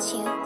you.